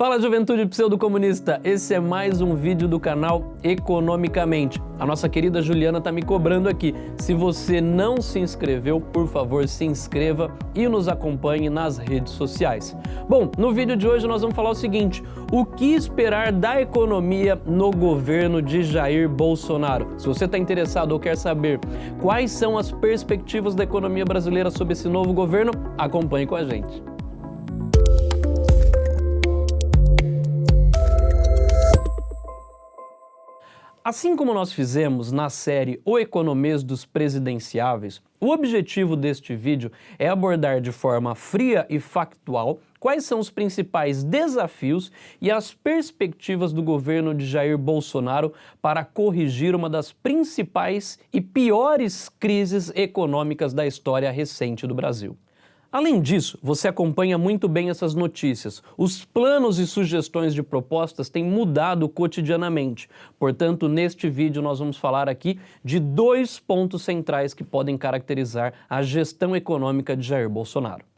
Fala juventude pseudo-comunista, esse é mais um vídeo do canal Economicamente. A nossa querida Juliana tá me cobrando aqui. Se você não se inscreveu, por favor se inscreva e nos acompanhe nas redes sociais. Bom, no vídeo de hoje nós vamos falar o seguinte, o que esperar da economia no governo de Jair Bolsonaro? Se você está interessado ou quer saber quais são as perspectivas da economia brasileira sob esse novo governo, acompanhe com a gente. Assim como nós fizemos na série O Economês dos Presidenciáveis, o objetivo deste vídeo é abordar de forma fria e factual quais são os principais desafios e as perspectivas do governo de Jair Bolsonaro para corrigir uma das principais e piores crises econômicas da história recente do Brasil. Além disso, você acompanha muito bem essas notícias. Os planos e sugestões de propostas têm mudado cotidianamente. Portanto, neste vídeo nós vamos falar aqui de dois pontos centrais que podem caracterizar a gestão econômica de Jair Bolsonaro.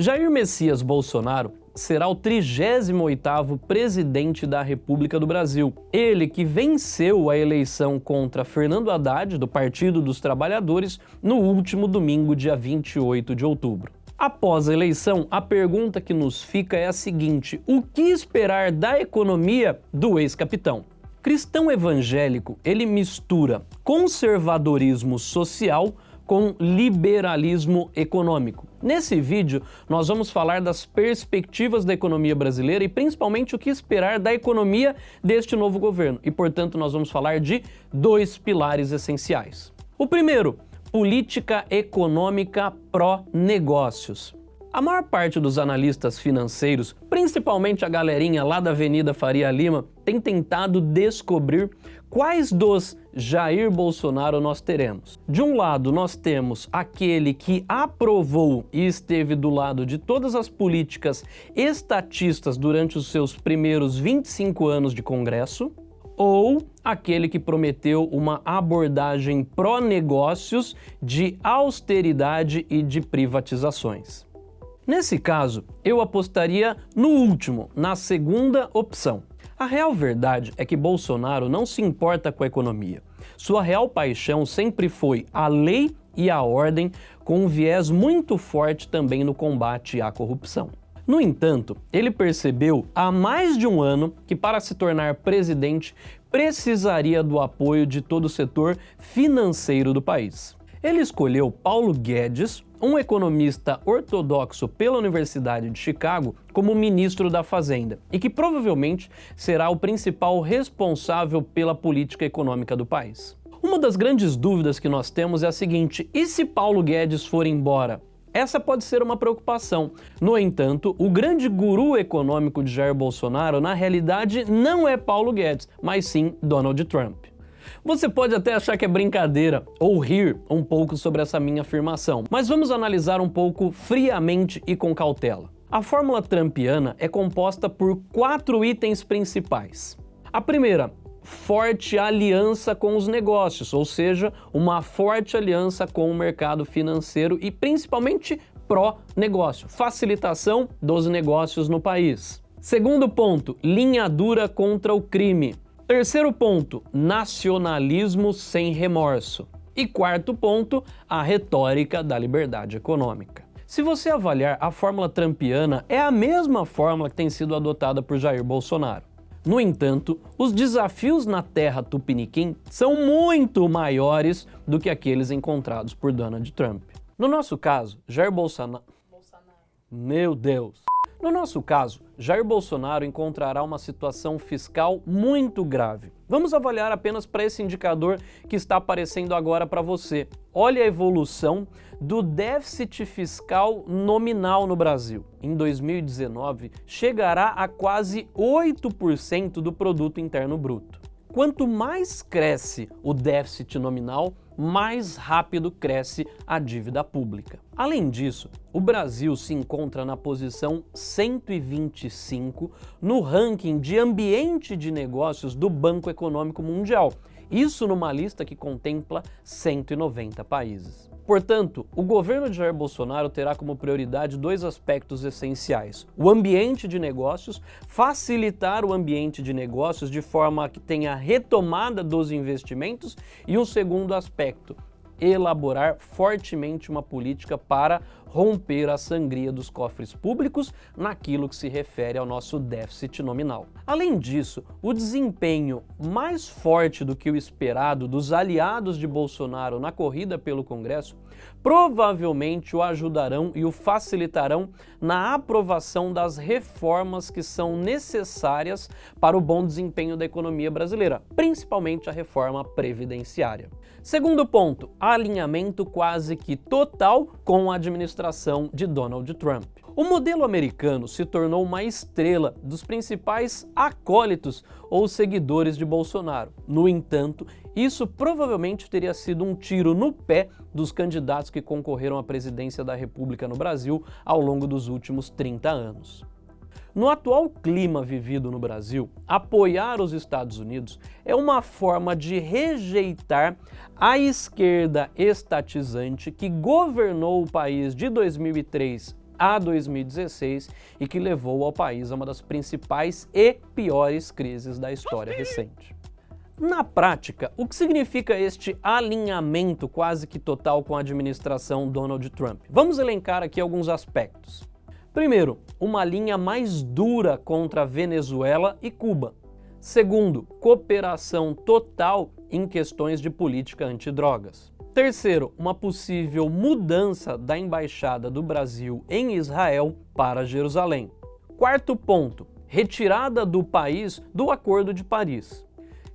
Jair Messias Bolsonaro será o 38º presidente da República do Brasil. Ele que venceu a eleição contra Fernando Haddad, do Partido dos Trabalhadores, no último domingo, dia 28 de outubro. Após a eleição, a pergunta que nos fica é a seguinte, o que esperar da economia do ex-capitão? Cristão evangélico, ele mistura conservadorismo social com liberalismo econômico. Nesse vídeo, nós vamos falar das perspectivas da economia brasileira e principalmente o que esperar da economia deste novo governo. E, portanto, nós vamos falar de dois pilares essenciais. O primeiro, política econômica pró-negócios. A maior parte dos analistas financeiros, principalmente a galerinha lá da Avenida Faria Lima, tem tentado descobrir quais dos Jair Bolsonaro nós teremos. De um lado, nós temos aquele que aprovou e esteve do lado de todas as políticas estatistas durante os seus primeiros 25 anos de Congresso, ou aquele que prometeu uma abordagem pró-negócios de austeridade e de privatizações. Nesse caso, eu apostaria no último, na segunda opção. A real verdade é que Bolsonaro não se importa com a economia. Sua real paixão sempre foi a lei e a ordem, com um viés muito forte também no combate à corrupção. No entanto, ele percebeu há mais de um ano que para se tornar presidente precisaria do apoio de todo o setor financeiro do país. Ele escolheu Paulo Guedes, um economista ortodoxo pela Universidade de Chicago, como ministro da Fazenda e que provavelmente será o principal responsável pela política econômica do país. Uma das grandes dúvidas que nós temos é a seguinte, e se Paulo Guedes for embora? Essa pode ser uma preocupação. No entanto, o grande guru econômico de Jair Bolsonaro, na realidade, não é Paulo Guedes, mas sim Donald Trump. Você pode até achar que é brincadeira ou rir um pouco sobre essa minha afirmação, mas vamos analisar um pouco friamente e com cautela. A fórmula trumpiana é composta por quatro itens principais. A primeira, forte aliança com os negócios, ou seja, uma forte aliança com o mercado financeiro e principalmente pró-negócio, facilitação dos negócios no país. Segundo ponto, linha dura contra o crime. Terceiro ponto, nacionalismo sem remorso. E quarto ponto, a retórica da liberdade econômica. Se você avaliar, a fórmula trampiana é a mesma fórmula que tem sido adotada por Jair Bolsonaro. No entanto, os desafios na terra tupiniquim são muito maiores do que aqueles encontrados por Donald Trump. No nosso caso, Jair Bolsonaro... Bolsonaro. Meu Deus! No nosso caso, Jair Bolsonaro encontrará uma situação fiscal muito grave. Vamos avaliar apenas para esse indicador que está aparecendo agora para você. Olha a evolução do déficit fiscal nominal no Brasil. Em 2019, chegará a quase 8% do produto interno bruto. Quanto mais cresce o déficit nominal, mais rápido cresce a dívida pública. Além disso, o Brasil se encontra na posição 125 no ranking de ambiente de negócios do Banco Econômico Mundial Isso numa lista que contempla 190 países. Portanto, o governo de Jair Bolsonaro terá como prioridade dois aspectos essenciais. O ambiente de negócios, facilitar o ambiente de negócios de forma que tenha retomada dos investimentos e um segundo aspecto, elaborar fortemente uma política para romper a sangria dos cofres públicos naquilo que se refere ao nosso déficit nominal. Além disso, o desempenho mais forte do que o esperado dos aliados de Bolsonaro na corrida pelo Congresso provavelmente o ajudarão e o facilitarão na aprovação das reformas que são necessárias para o bom desempenho da economia brasileira, principalmente a reforma previdenciária. Segundo ponto, alinhamento quase que total com a administração de Donald Trump. O modelo americano se tornou uma estrela dos principais acólitos ou seguidores de Bolsonaro. No entanto, isso provavelmente teria sido um tiro no pé dos candidatos que concorreram à presidência da República no Brasil ao longo dos últimos 30 anos. No atual clima vivido no Brasil, apoiar os Estados Unidos é uma forma de rejeitar a esquerda estatizante que governou o país de 2003 a 2016 e que levou ao país a uma das principais e piores crises da história recente. Na prática, o que significa este alinhamento quase que total com a administração Donald Trump? Vamos elencar aqui alguns aspectos. Primeiro, uma linha mais dura contra Venezuela e Cuba. Segundo, cooperação total em questões de política antidrogas. Terceiro, uma possível mudança da embaixada do Brasil em Israel para Jerusalém. Quarto ponto, retirada do país do Acordo de Paris.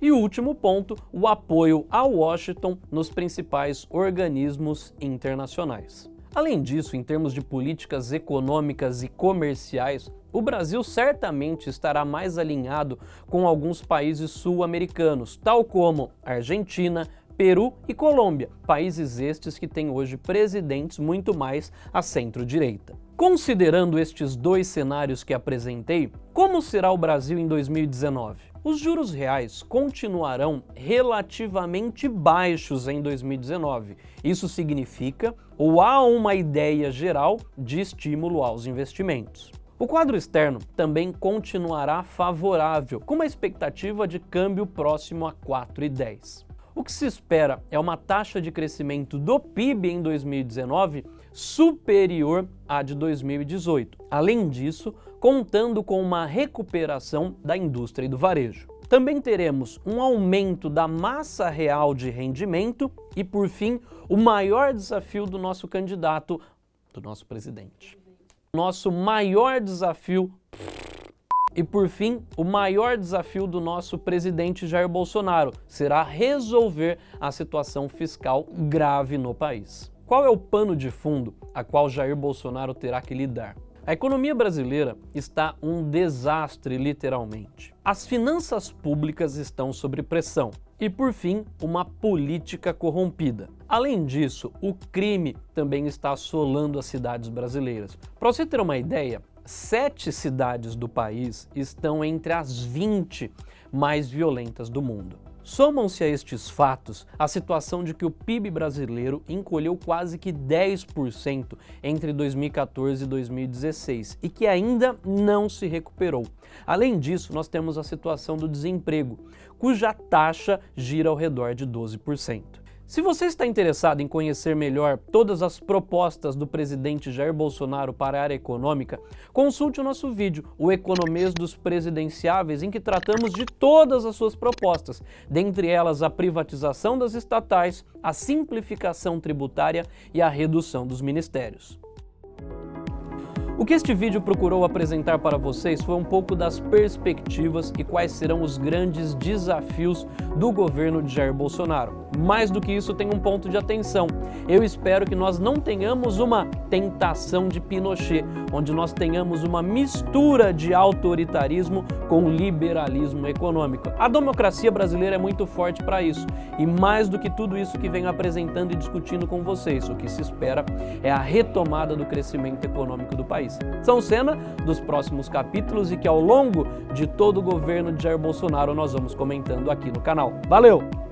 E último ponto, o apoio a Washington nos principais organismos internacionais. Além disso, em termos de políticas econômicas e comerciais, o Brasil certamente estará mais alinhado com alguns países sul-americanos, tal como Argentina, Peru e Colômbia, países estes que têm hoje presidentes muito mais à centro-direita. Considerando estes dois cenários que apresentei, como será o Brasil em 2019? Os juros reais continuarão relativamente baixos em 2019. Isso significa ou há uma ideia geral de estímulo aos investimentos. O quadro externo também continuará favorável, com uma expectativa de câmbio próximo a 4,10. O que se espera é uma taxa de crescimento do PIB em 2019 superior à de 2018. Além disso, contando com uma recuperação da indústria e do varejo. Também teremos um aumento da massa real de rendimento e, por fim, o maior desafio do nosso candidato, do nosso presidente. Nosso maior desafio e por fim, o maior desafio do nosso presidente Jair Bolsonaro será resolver a situação fiscal grave no país. Qual é o pano de fundo a qual Jair Bolsonaro terá que lidar? A economia brasileira está um desastre, literalmente. As finanças públicas estão sob pressão. E, por fim, uma política corrompida. Além disso, o crime também está assolando as cidades brasileiras. Para você ter uma ideia, sete cidades do país estão entre as 20 mais violentas do mundo. Somam-se a estes fatos a situação de que o PIB brasileiro encolheu quase que 10% entre 2014 e 2016 e que ainda não se recuperou. Além disso, nós temos a situação do desemprego, cuja taxa gira ao redor de 12%. Se você está interessado em conhecer melhor todas as propostas do presidente Jair Bolsonaro para a área econômica, consulte o nosso vídeo, o Economês dos Presidenciáveis, em que tratamos de todas as suas propostas, dentre elas a privatização das estatais, a simplificação tributária e a redução dos ministérios. O que este vídeo procurou apresentar para vocês foi um pouco das perspectivas e quais serão os grandes desafios do governo de Jair Bolsonaro. Mais do que isso, tem um ponto de atenção. Eu espero que nós não tenhamos uma tentação de Pinochet, onde nós tenhamos uma mistura de autoritarismo com liberalismo econômico. A democracia brasileira é muito forte para isso e mais do que tudo isso que venho apresentando e discutindo com vocês, o que se espera é a retomada do crescimento econômico do país São cena dos próximos capítulos e que ao longo de todo o governo de Jair Bolsonaro nós vamos comentando aqui no canal. Valeu!